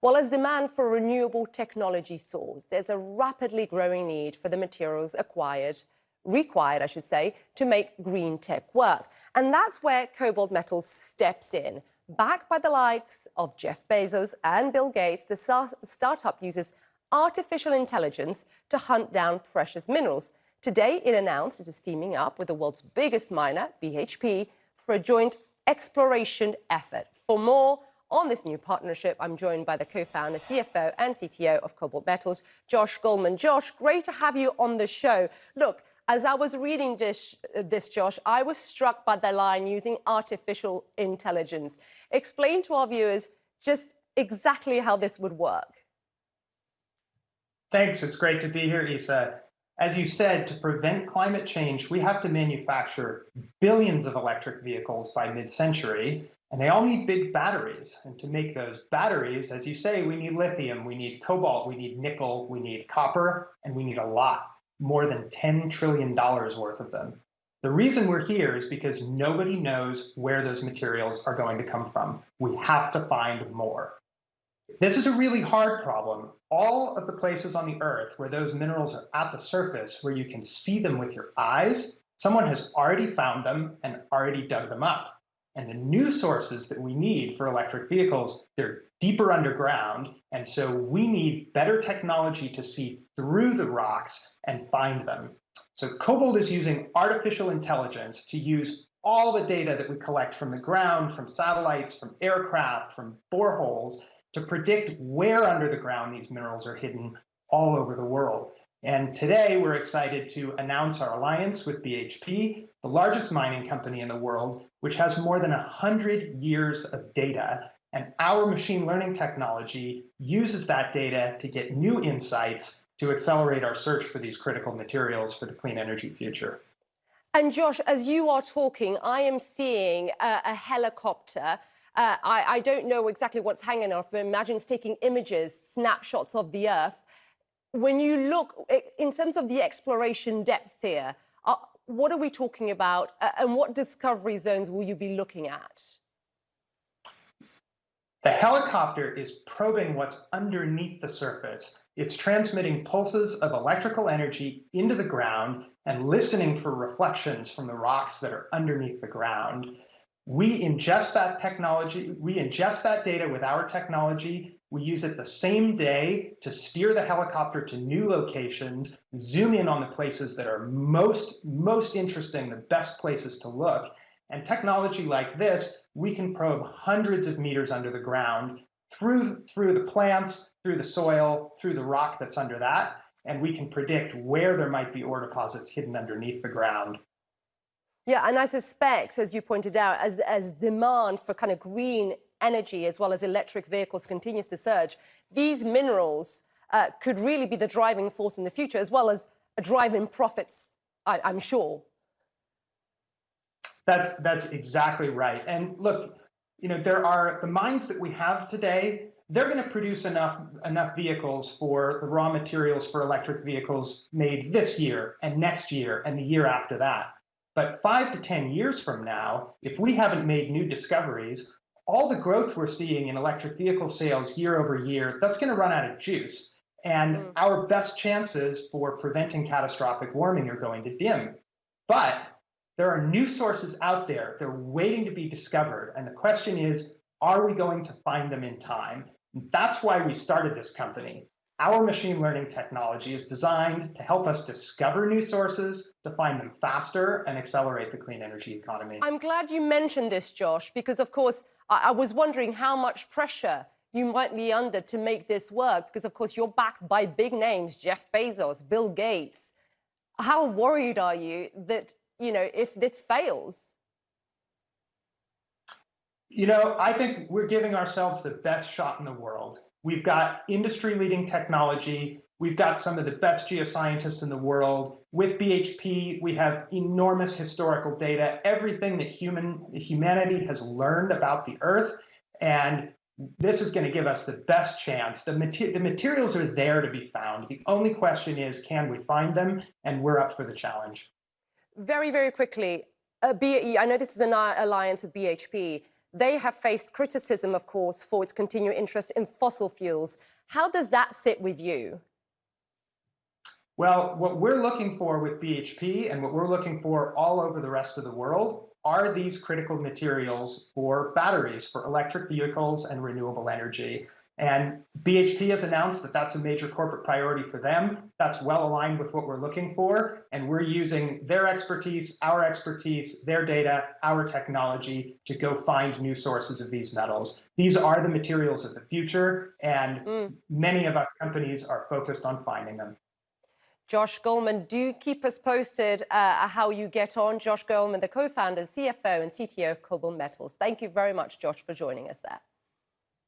Well, as demand for renewable technology soars, there's a rapidly growing need for the materials acquired, required, I should say, to make green tech work. And that's where KoBold Metals steps in. Backed by the likes of Jeff Bezos and Bill Gates, the startup uses artificial intelligence to hunt down precious minerals. Today, it announced it is teaming up with the world's biggest miner, BHP, for a joint exploration effort. For more, on this new partnership, I'm joined by the co-founder, CFO and CTO of KoBold Metals, Josh Goldman. Josh, great to have you on the show. Look, as I was reading this, this, Josh, I was struck by the line using artificial intelligence. Explain to our viewers just exactly how this would work. Thanks. It's great to be here, Isa. As you said, to prevent climate change, we have to manufacture billions of electric vehicles by mid-century, and they all need big batteries. And to make those batteries, as you say, we need lithium, we need cobalt, we need nickel, we need copper, and we need a lot, more than $10 trillion worth of them. The reason we're here is because nobody knows where those materials are going to come from. We have to find more. This is a really hard problem. All of the places on the earth where those minerals are at the surface, where you can see them with your eyes, someone has already found them and already dug them up. And the new sources that we need for electric vehicles, they're deeper underground. And so we need better technology to see through the rocks and find them. So KoBold is using artificial intelligence to use all the data that we collect from the ground, from satellites, from aircraft, from boreholes, to predict where under the ground these minerals are hidden all over the world. And today we're excited to announce our alliance with BHP, the largest mining company in the world, which has more than 100 years of data. And our machine learning technology uses that data to get new insights to accelerate our search for these critical materials for the clean energy future. And Josh, as you are talking, I am seeing a, a helicopter. Uh, I, I, don't know exactly what's hanging off, but imagine it's taking images, snapshots of the Earth when you look in terms of the exploration depth here, uh, what are we talking about uh, and what discovery zones will you be looking at? The helicopter is probing what's underneath the surface. It's transmitting pulses of electrical energy into the ground and listening for reflections from the rocks that are underneath the ground. We ingest that technology, we ingest that data with our technology we use it the same day to steer the helicopter to new locations, zoom in on the places that are most, most interesting, the best places to look. And technology like this, we can probe hundreds of meters under the ground through, through the plants, through the soil, through the rock that's under that, and we can predict where there might be ore deposits hidden underneath the ground. Yeah, and I suspect, as you pointed out, as, as demand for kind of green energy as well as electric vehicles continues to surge, these minerals uh, could really be the driving force in the future, as well as a driving profits, I, I'm sure. That's that's exactly right. And look, you know, there are the mines that we have today. They're going to produce enough enough vehicles for the raw materials for electric vehicles made this year and next year and the year after that. But five to ten years from now, if we haven't made new discoveries, all the growth we're seeing in electric vehicle sales year over year, that's going to run out of juice. And mm. our best chances for preventing catastrophic warming are going to dim. But there are new sources out there. They're waiting to be discovered. And the question is, are we going to find them in time? That's why we started this company. Our machine learning technology is designed to help us discover new sources, to find them faster, and accelerate the clean energy economy. I'm glad you mentioned this, Josh, because of course, I, I was wondering how much pressure you might be under to make this work, because of course you're backed by big names, Jeff Bezos, Bill Gates. How worried are you that, you know, if this fails? You know, I think we're giving ourselves the best shot in the world. We've got industry leading technology. We've got some of the best geoscientists in the world. With BHP, we have enormous historical data, everything that human humanity has learned about the Earth. And this is going to give us the best chance. The, mater the materials are there to be found. The only question is, can we find them? And we're up for the challenge. Very, very quickly, uh, I know this is an alliance with BHP. They have faced criticism, of course, for its continued interest in fossil fuels. How does that sit with you? Well, what we're looking for with BHP and what we're looking for all over the rest of the world are these critical materials for batteries, for electric vehicles and renewable energy. And BHP has announced that that's a major corporate priority for them. That's well aligned with what we're looking for. And we're using their expertise, our expertise, their data, our technology to go find new sources of these metals. These are the materials of the future, and mm. many of us companies are focused on finding them. Josh Goldman, do keep us posted uh, how you get on. Josh Goldman, the co-founder, CFO and CTO of KoBold Metals. Thank you very much, Josh, for joining us there.